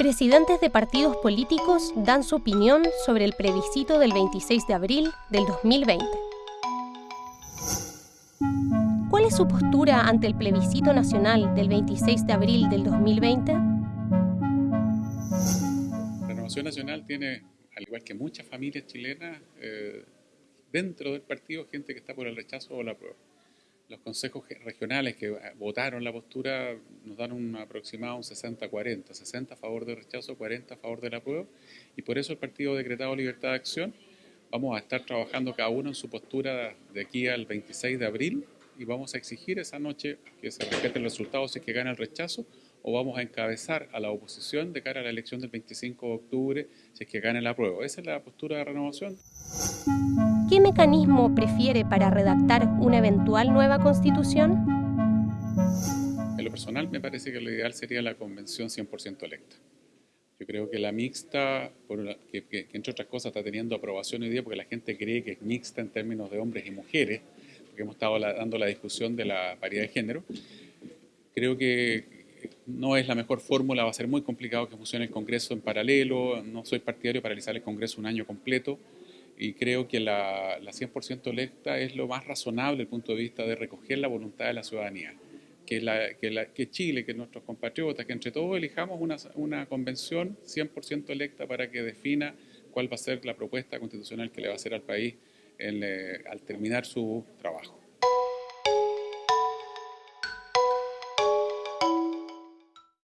Presidentes de partidos políticos dan su opinión sobre el plebiscito del 26 de abril del 2020. ¿Cuál es su postura ante el plebiscito nacional del 26 de abril del 2020? Renovación Nacional tiene, al igual que muchas familias chilenas, eh, dentro del partido gente que está por el rechazo o la prueba los consejos regionales que votaron la postura nos dan un aproximado un 60-40, 60 a favor del rechazo, 40 a favor de la y por eso el partido decretado libertad de acción. Vamos a estar trabajando cada uno en su postura de aquí al 26 de abril y vamos a exigir esa noche que se respeten los resultados si es que gana el rechazo o vamos a encabezar a la oposición de cara a la elección del 25 de octubre si es que gane la prueba. Esa es la postura de renovación. ¿Qué mecanismo prefiere para redactar una eventual nueva constitución? En lo personal me parece que lo ideal sería la convención 100% electa. Yo creo que la mixta, que, entre otras cosas está teniendo aprobación hoy día porque la gente cree que es mixta en términos de hombres y mujeres, porque hemos estado dando la discusión de la paridad de género, creo que no es la mejor fórmula, va a ser muy complicado que funcione el Congreso en paralelo, no soy partidario de paralizar el Congreso un año completo, y creo que la, la 100% electa es lo más razonable desde el punto de vista de recoger la voluntad de la ciudadanía. Que, Chile, que nuestros compatriotas, que entre todos elijamos una, una convención 100% electa para que defina cuál va a ser la propuesta constitucional que le va a hacer al país eh, al terminar su trabajo.